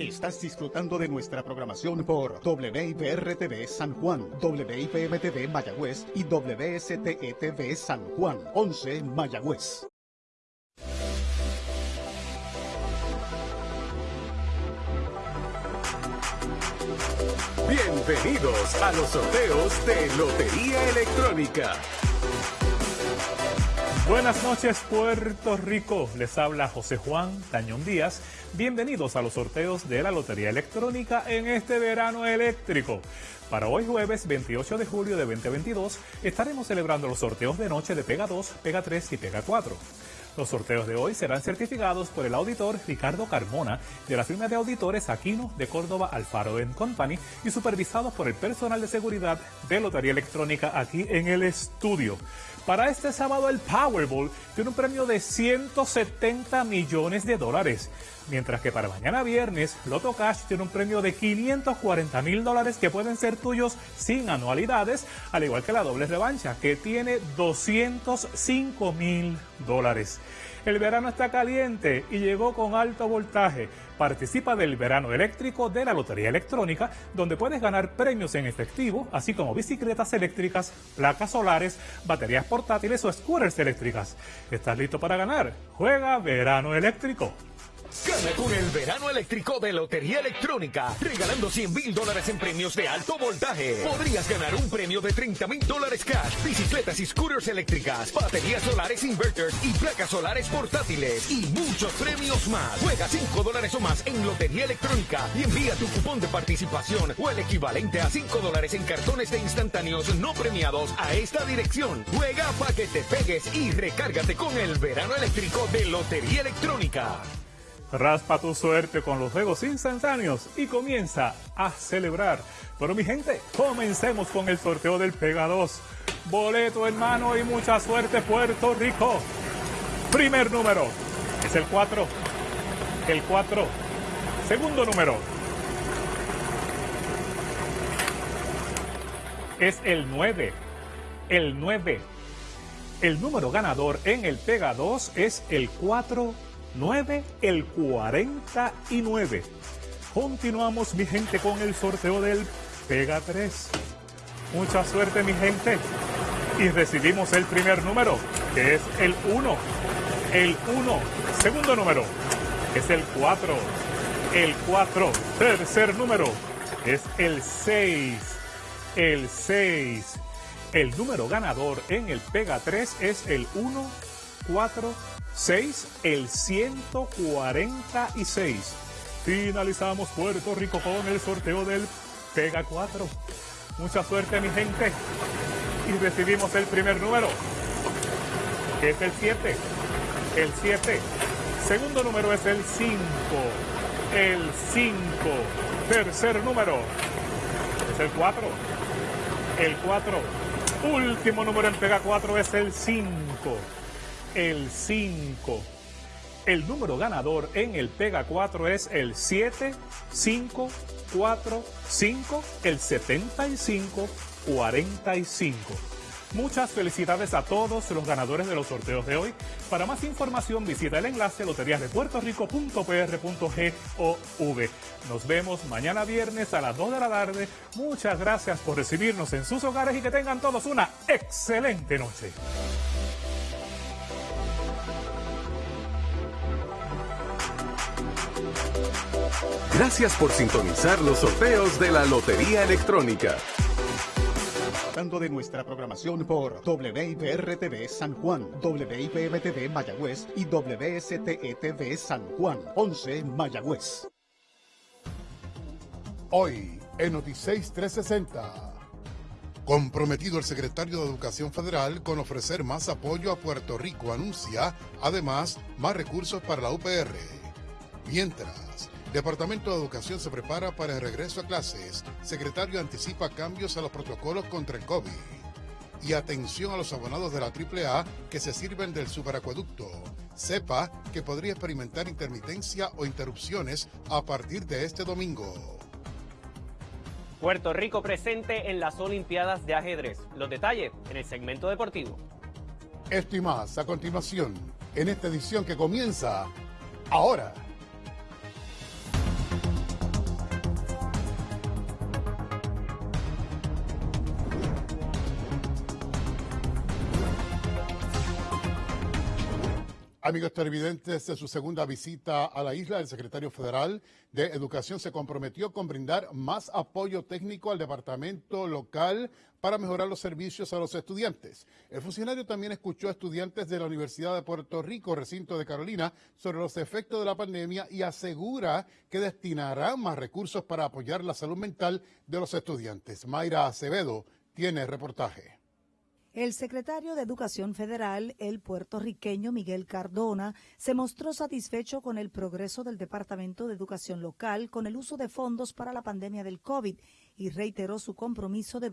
Estás disfrutando de nuestra programación por WIPR-TV San Juan, WIPM-TV Mayagüez y WSTE-TV San Juan, 11 Mayagüez. Bienvenidos a los sorteos de Lotería Electrónica. Buenas noches Puerto Rico, les habla José Juan Tañón Díaz. Bienvenidos a los sorteos de la Lotería Electrónica en este verano eléctrico. Para hoy jueves 28 de julio de 2022 estaremos celebrando los sorteos de noche de Pega 2, Pega 3 y Pega 4. Los sorteos de hoy serán certificados por el auditor Ricardo Carmona de la firma de auditores Aquino de Córdoba Alfaro Company y supervisados por el personal de seguridad de Lotería Electrónica aquí en el estudio. Para este sábado el Powerball tiene un premio de 170 millones de dólares, mientras que para mañana viernes Loto Cash tiene un premio de 540 mil dólares que pueden ser tuyos sin anualidades, al igual que la doble revancha que tiene 205 mil dólares. El verano está caliente y llegó con alto voltaje. Participa del verano eléctrico de la Lotería Electrónica, donde puedes ganar premios en efectivo, así como bicicletas eléctricas, placas solares, baterías portátiles o scooters eléctricas. ¿Estás listo para ganar? Juega verano eléctrico. Gana con el verano eléctrico de Lotería Electrónica, regalando 100 mil dólares en premios de alto voltaje. Podrías ganar un premio de 30 mil dólares cash, bicicletas y scooters eléctricas, baterías solares inverters y placas solares portátiles y muchos premios más. Juega 5 dólares o más en Lotería Electrónica y envía tu cupón de participación o el equivalente a 5 dólares en cartones de instantáneos no premiados a esta dirección. Juega para que te pegues y recárgate con el verano eléctrico de Lotería Electrónica. Raspa tu suerte con los juegos instantáneos y comienza a celebrar. Pero mi gente, comencemos con el sorteo del Pega 2. Boleto en mano y mucha suerte Puerto Rico. Primer número es el 4. El 4. Segundo número es el 9. El 9. El número ganador en el Pega 2 es el 4 9, el 49. Continuamos, mi gente, con el sorteo del Pega 3. Mucha suerte, mi gente. Y recibimos el primer número, que es el 1. El 1. Segundo número es el 4. El 4. Tercer número es el 6. El 6. El número ganador en el Pega 3 es el 1, 4, 6, el 146. Finalizamos Puerto Rico con el sorteo del Pega 4. Mucha suerte mi gente. Y recibimos el primer número, que es el 7. El 7. Segundo número es el 5. El 5. Tercer número es el 4. El 4. Último número en Pega 4 es el 5 el 5. El número ganador en el Pega 4 es el 7, 5, 4, 5, el 75, 45. Muchas felicidades a todos los ganadores de los sorteos de hoy. Para más información visita el enlace loteriasdepuertorico.pr.gov. Nos vemos mañana viernes a las 2 de la tarde. Muchas gracias por recibirnos en sus hogares y que tengan todos una excelente noche. Gracias por sintonizar los sorteos de la Lotería Electrónica. de nuestra programación por WIPR-TV San Juan, WIPM-TV Mayagüez y WSTE-TV San Juan, 11 Mayagüez. Hoy, en Noticias 360. Comprometido el secretario de Educación Federal con ofrecer más apoyo a Puerto Rico, anuncia además más recursos para la UPR. Mientras, Departamento de Educación se prepara para el regreso a clases. Secretario anticipa cambios a los protocolos contra el COVID. Y atención a los abonados de la AAA que se sirven del superacueducto. Sepa que podría experimentar intermitencia o interrupciones a partir de este domingo. Puerto Rico presente en las Olimpiadas de Ajedrez. Los detalles en el segmento deportivo. Esto y más a continuación en esta edición que comienza ahora. Amigos televidentes, en su segunda visita a la isla, el secretario federal de Educación se comprometió con brindar más apoyo técnico al departamento local para mejorar los servicios a los estudiantes. El funcionario también escuchó a estudiantes de la Universidad de Puerto Rico, recinto de Carolina, sobre los efectos de la pandemia y asegura que destinará más recursos para apoyar la salud mental de los estudiantes. Mayra Acevedo tiene reportaje. El secretario de Educación Federal, el puertorriqueño Miguel Cardona, se mostró satisfecho con el progreso del Departamento de Educación Local con el uso de fondos para la pandemia del COVID y reiteró su compromiso de